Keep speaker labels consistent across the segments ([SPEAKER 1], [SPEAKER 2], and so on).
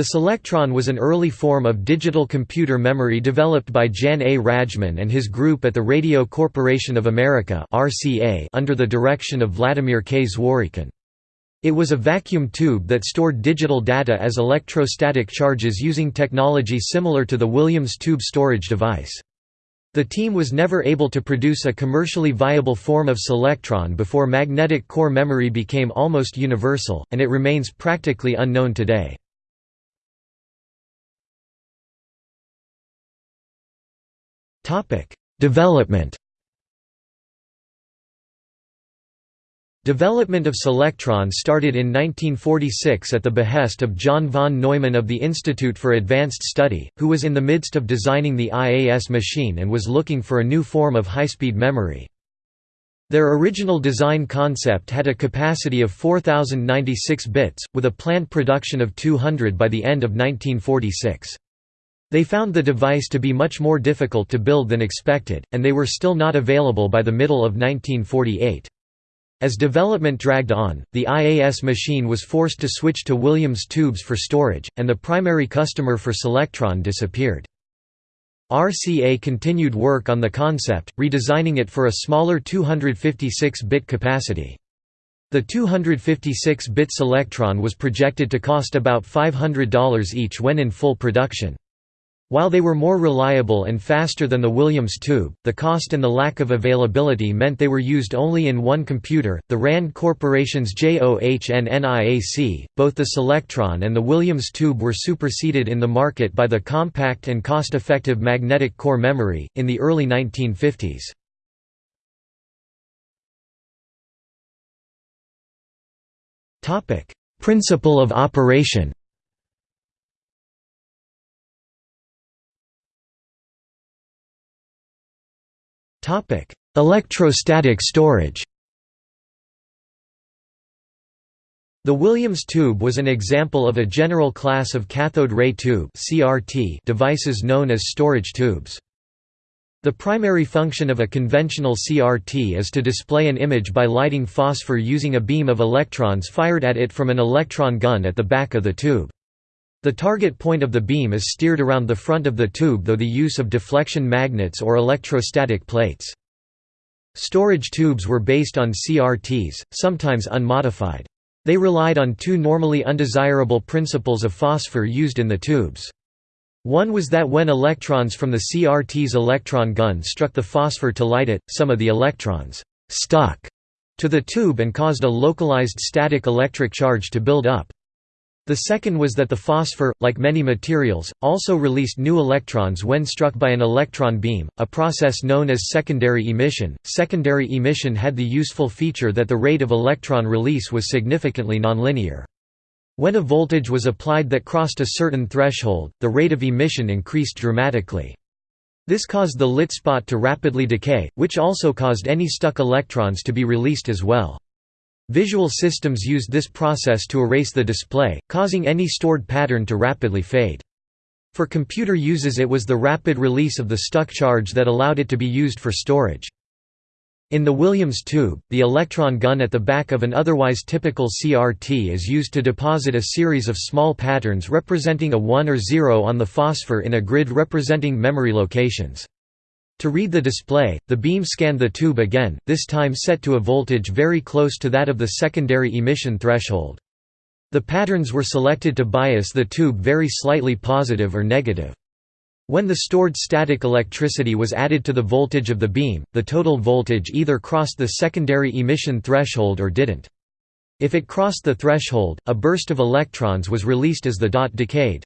[SPEAKER 1] The Selectron was an early form of digital computer memory developed by Jan A. Rajchman and his group at the Radio Corporation of America under the direction of Vladimir K. Zworykin. It was a vacuum tube that stored digital data as electrostatic charges using technology similar to the Williams tube storage device. The team was never able to produce a commercially viable form of Selectron before magnetic core memory became almost universal, and it remains practically unknown today. Development Development of Selectron started in 1946 at the behest of John von Neumann of the Institute for Advanced Study, who was in the midst of designing the IAS machine and was looking for a new form of high-speed memory. Their original design concept had a capacity of 4096 bits, with a planned production of 200 by the end of 1946. They found the device to be much more difficult to build than expected, and they were still not available by the middle of 1948. As development dragged on, the IAS machine was forced to switch to Williams tubes for storage, and the primary customer for Selectron disappeared. RCA continued work on the concept, redesigning it for a smaller 256-bit capacity. The 256-bit Selectron was projected to cost about $500 each when in full production. While they were more reliable and faster than the Williams tube, the cost and the lack of availability meant they were used only in one computer, the RAND Corporation's JOHNNIAC. Both the Selectron and the Williams tube were superseded in the market by the compact and cost-effective magnetic core memory, in the early 1950s. Principle of operation Electrostatic storage. The Williams tube was an example of a general class of cathode ray tube devices known as storage tubes. The primary function of a conventional CRT is to display an image by lighting phosphor using a beam of electrons fired at it from an electron gun at the back of the tube. The target point of the beam is steered around the front of the tube though the use of deflection magnets or electrostatic plates. Storage tubes were based on CRTs, sometimes unmodified. They relied on two normally undesirable principles of phosphor used in the tubes. One was that when electrons from the CRT's electron gun struck the phosphor to light it, some of the electrons «stuck» to the tube and caused a localized static electric charge to build up. The second was that the phosphor, like many materials, also released new electrons when struck by an electron beam, a process known as secondary emission. Secondary emission had the useful feature that the rate of electron release was significantly nonlinear. When a voltage was applied that crossed a certain threshold, the rate of emission increased dramatically. This caused the lit spot to rapidly decay, which also caused any stuck electrons to be released as well. Visual systems used this process to erase the display, causing any stored pattern to rapidly fade. For computer uses it was the rapid release of the stuck charge that allowed it to be used for storage. In the Williams tube, the electron gun at the back of an otherwise typical CRT is used to deposit a series of small patterns representing a 1 or 0 on the phosphor in a grid representing memory locations. To read the display, the beam scanned the tube again, this time set to a voltage very close to that of the secondary emission threshold. The patterns were selected to bias the tube very slightly positive or negative. When the stored static electricity was added to the voltage of the beam, the total voltage either crossed the secondary emission threshold or didn't. If it crossed the threshold, a burst of electrons was released as the dot decayed.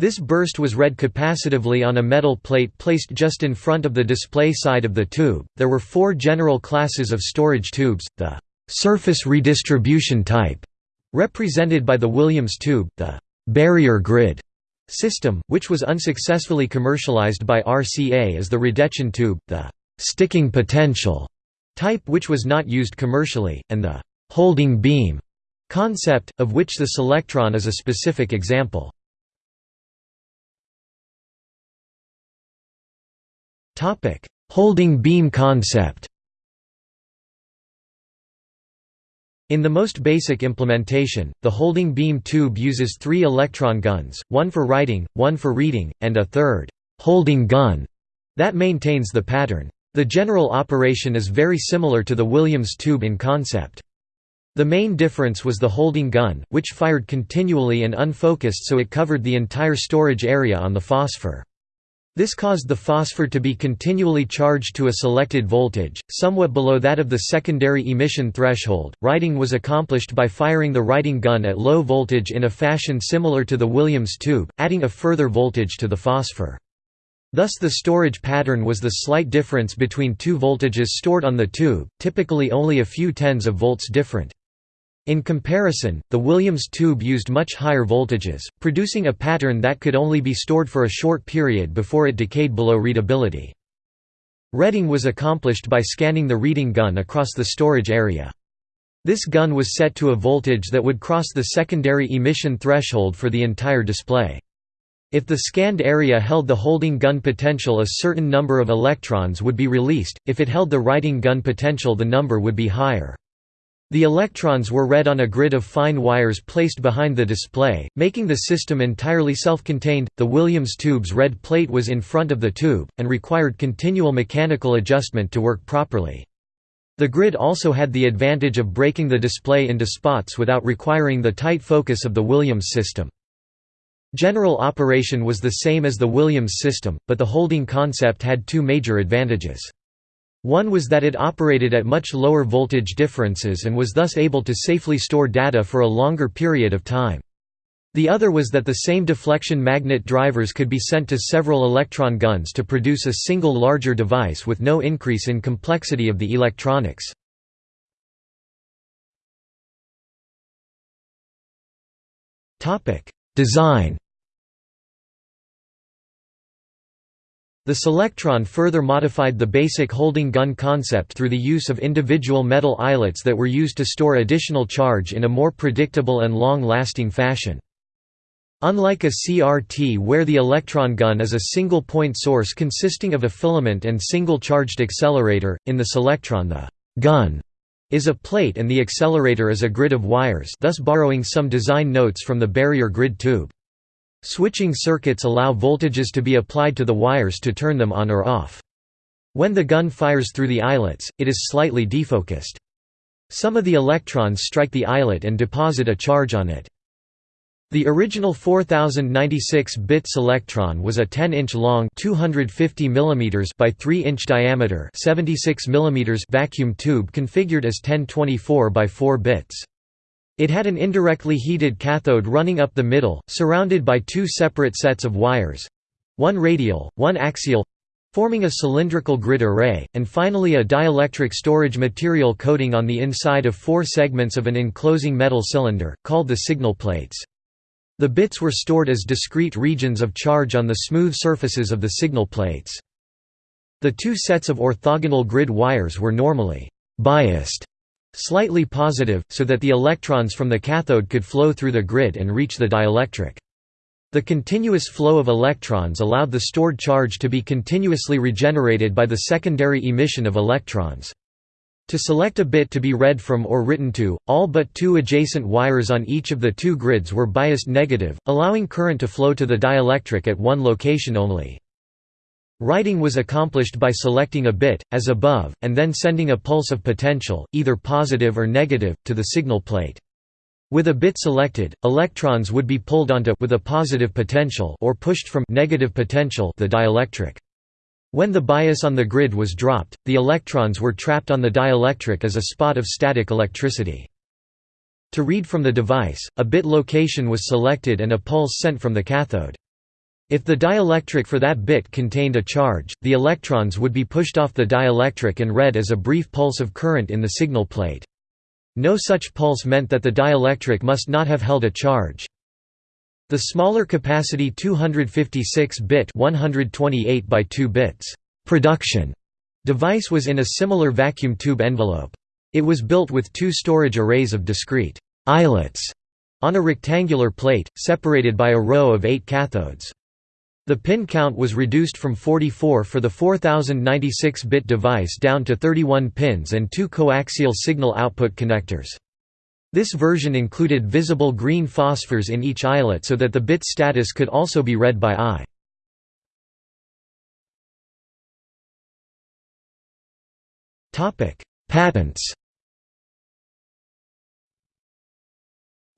[SPEAKER 1] This burst was read capacitively on a metal plate placed just in front of the display side of the tube. There were four general classes of storage tubes the surface redistribution type, represented by the Williams tube, the barrier grid system, which was unsuccessfully commercialized by RCA as the Radechon tube, the sticking potential type which was not used commercially, and the holding beam concept, of which the Selectron is a specific example. Holding beam concept In the most basic implementation, the holding beam tube uses three electron guns, one for writing, one for reading, and a third holding gun that maintains the pattern. The general operation is very similar to the Williams tube in concept. The main difference was the holding gun, which fired continually and unfocused so it covered the entire storage area on the phosphor. This caused the phosphor to be continually charged to a selected voltage, somewhat below that of the secondary emission threshold. Writing was accomplished by firing the writing gun at low voltage in a fashion similar to the Williams tube, adding a further voltage to the phosphor. Thus the storage pattern was the slight difference between two voltages stored on the tube, typically only a few tens of volts different. In comparison, the Williams tube used much higher voltages, producing a pattern that could only be stored for a short period before it decayed below readability. Reading was accomplished by scanning the reading gun across the storage area. This gun was set to a voltage that would cross the secondary emission threshold for the entire display. If the scanned area held the holding gun potential a certain number of electrons would be released, if it held the writing gun potential the number would be higher. The electrons were read on a grid of fine wires placed behind the display, making the system entirely self-contained. The Williams tube's red plate was in front of the tube, and required continual mechanical adjustment to work properly. The grid also had the advantage of breaking the display into spots without requiring the tight focus of the Williams system. General operation was the same as the Williams system, but the holding concept had two major advantages. One was that it operated at much lower voltage differences and was thus able to safely store data for a longer period of time. The other was that the same deflection magnet drivers could be sent to several electron guns to produce a single larger device with no increase in complexity of the electronics. Design The Selectron further modified the basic holding gun concept through the use of individual metal eyelets that were used to store additional charge in a more predictable and long-lasting fashion. Unlike a CRT where the electron gun is a single point source consisting of a filament and single charged accelerator, in the Selectron the gun is a plate and the accelerator is a grid of wires thus borrowing some design notes from the barrier grid tube. Switching circuits allow voltages to be applied to the wires to turn them on or off. When the gun fires through the eyelets, it is slightly defocused. Some of the electrons strike the eyelet and deposit a charge on it. The original 4096-bit electron was a 10-inch long 250 mm by 3-inch diameter 76 mm vacuum tube configured as 1024 by 4 bits. It had an indirectly heated cathode running up the middle, surrounded by two separate sets of wires—one radial, one axial, forming a cylindrical grid array, and finally a dielectric storage material coating on the inside of four segments of an enclosing metal cylinder, called the signal plates. The bits were stored as discrete regions of charge on the smooth surfaces of the signal plates. The two sets of orthogonal grid wires were normally biased slightly positive, so that the electrons from the cathode could flow through the grid and reach the dielectric. The continuous flow of electrons allowed the stored charge to be continuously regenerated by the secondary emission of electrons. To select a bit to be read from or written to, all but two adjacent wires on each of the two grids were biased negative, allowing current to flow to the dielectric at one location only. Writing was accomplished by selecting a bit, as above, and then sending a pulse of potential, either positive or negative, to the signal plate. With a bit selected, electrons would be pulled onto with a positive potential or pushed from negative potential the dielectric. When the bias on the grid was dropped, the electrons were trapped on the dielectric as a spot of static electricity. To read from the device, a bit location was selected and a pulse sent from the cathode. If the dielectric for that bit contained a charge, the electrons would be pushed off the dielectric and read as a brief pulse of current in the signal plate. No such pulse meant that the dielectric must not have held a charge. The smaller capacity 256-bit 128 by 2 bits production device was in a similar vacuum tube envelope. It was built with two storage arrays of discrete eyelets on a rectangular plate, separated by a row of eight cathodes. The pin count was reduced from 44 for the 4096-bit device down to 31 pins and two coaxial signal output connectors. This version included visible green phosphors in each eyelet so that the bit status could also be read by eye. Patents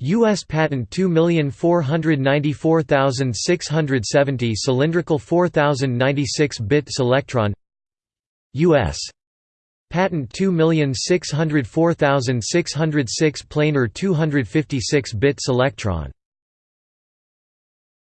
[SPEAKER 1] U.S. Patent 2494670 cylindrical 4096-bit Selectron U.S. Patent 2604606 planar 256-bit Selectron